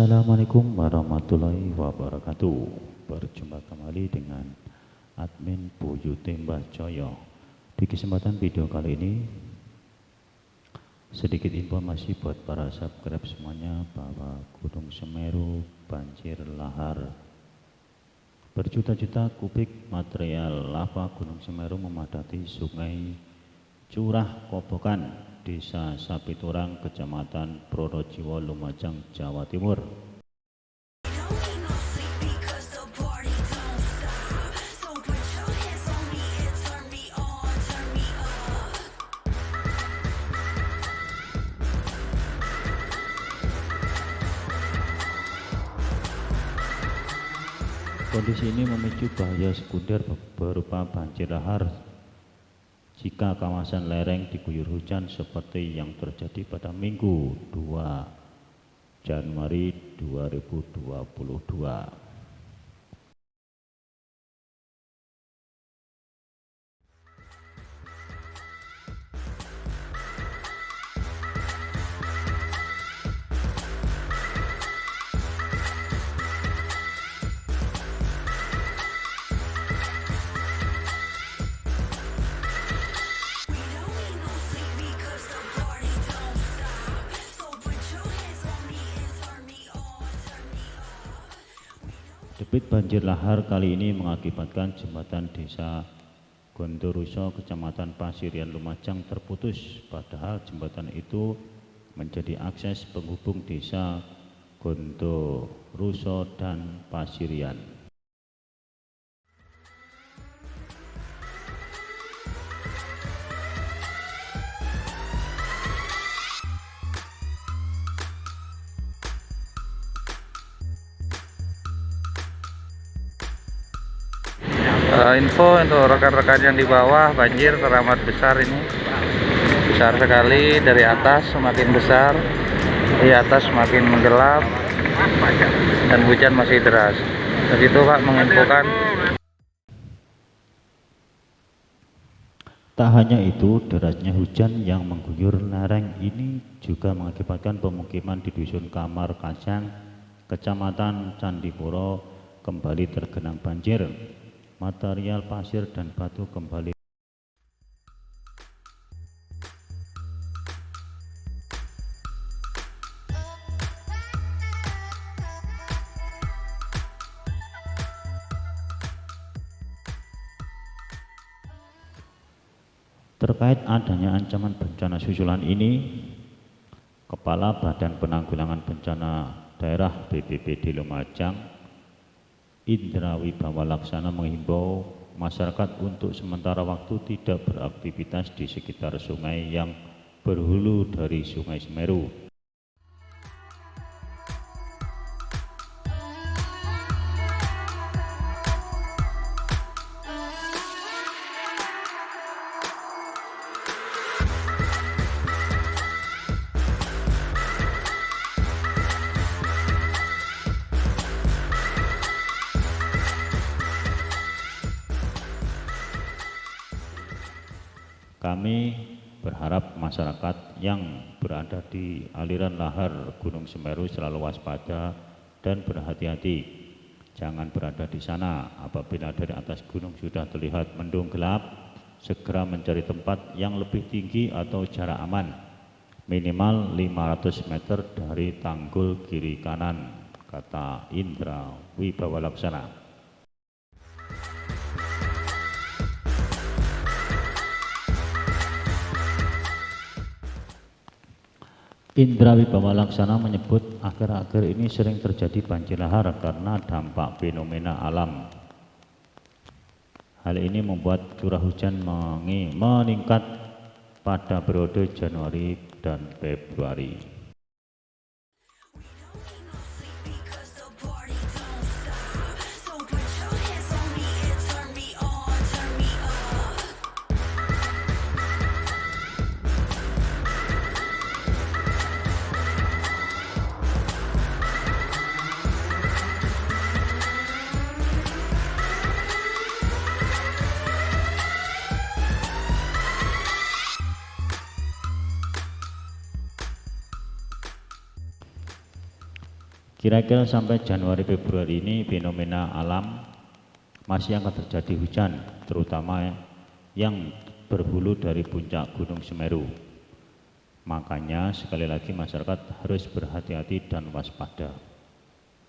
Assalamualaikum warahmatullahi wabarakatuh. Berjumpa kembali dengan admin Buyute Mbah Joyo. Di kesempatan video kali ini Sedikit informasi buat para subscribe semuanya Bahwa Gunung Semeru banjir lahar. Berjuta-juta kubik material lava Gunung Semeru memadati sungai Curah Kobokan Desa Sapiturang, Kecamatan Pronojiwo, Lumajang, Jawa Timur. Kondisi ini memicu bahaya sekunder berupa banjir lahar jika kawasan lereng diguyur hujan seperti yang terjadi pada Minggu 2 Januari 2022. Debit banjir lahar kali ini mengakibatkan jembatan desa Gondoruso, Kecamatan Pasirian Lumajang terputus, padahal jembatan itu menjadi akses penghubung desa Gondoruso dan Pasirian. Uh, info untuk rekan-rekan yang di bawah banjir teramat besar ini. Besar sekali dari atas semakin besar di atas semakin menggelap dan hujan masih deras. Begitu Pak menginfokan. Tak hanya itu, derasnya hujan yang mengguyur lereng ini juga mengakibatkan pemukiman di Dusun Kamar Kacang, Kecamatan Candipuro kembali tergenang banjir material pasir dan batu kembali. Terkait adanya ancaman bencana susulan ini, Kepala Badan Penanggulangan Bencana Daerah BPBD Lumajang Indra Wibawa Laksana menghimbau masyarakat untuk sementara waktu tidak beraktivitas di sekitar sungai yang berhulu dari Sungai Semeru Kami berharap masyarakat yang berada di aliran lahar Gunung Semeru selalu waspada dan berhati-hati. Jangan berada di sana apabila dari atas gunung sudah terlihat mendung gelap, segera mencari tempat yang lebih tinggi atau jarak aman, minimal 500 meter dari tanggul kiri kanan, kata Indra Wibawa Laksana. Indra Wibawa Laksana menyebut akhir-akhir ini sering terjadi banjir lahar karena dampak fenomena alam. Hal ini membuat curah hujan meningkat pada periode Januari dan Februari. Kira-kira sampai Januari Februari ini fenomena alam masih akan terjadi hujan, terutama yang berhulu dari puncak Gunung Semeru. Makanya sekali lagi masyarakat harus berhati-hati dan waspada.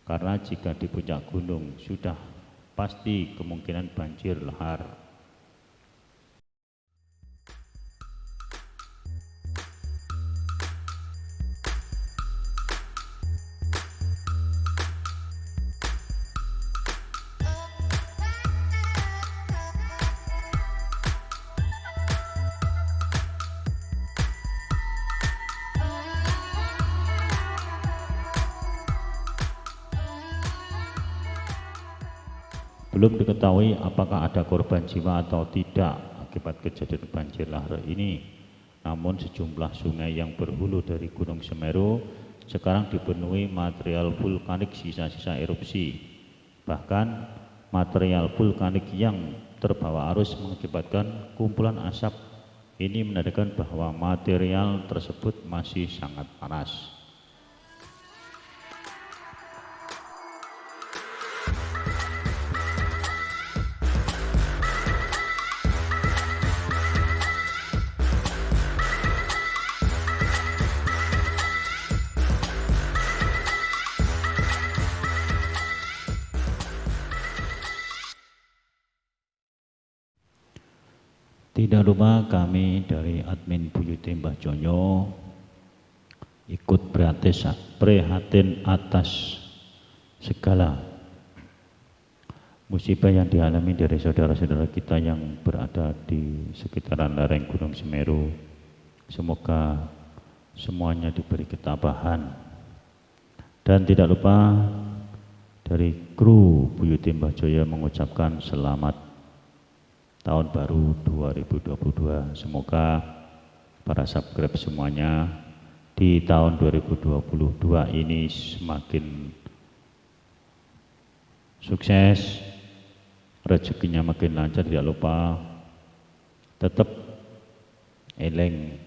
Karena jika di puncak gunung sudah pasti kemungkinan banjir lahar Belum diketahui apakah ada korban jiwa atau tidak akibat kejadian banjir lahar ini. Namun sejumlah sungai yang berhulu dari Gunung Semeru sekarang dipenuhi material vulkanik sisa-sisa erupsi. Bahkan material vulkanik yang terbawa arus mengakibatkan kumpulan asap ini menandakan bahwa material tersebut masih sangat panas. Tidak lupa kami dari admin Buyuti Mbah Jonyo ikut prihatin atas segala musibah yang dialami dari saudara-saudara kita yang berada di sekitaran lereng Gunung Semeru. Semoga semuanya diberi ketabahan. Dan tidak lupa dari kru Buyuti Mbah Joyo mengucapkan selamat tahun baru 2022. Semoga para subscribe semuanya di tahun 2022 ini semakin sukses, rezekinya makin lancar, tidak lupa tetap eleng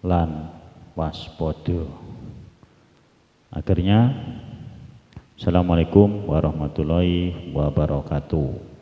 lan waspodo. Akhirnya, Assalamualaikum warahmatullahi wabarakatuh.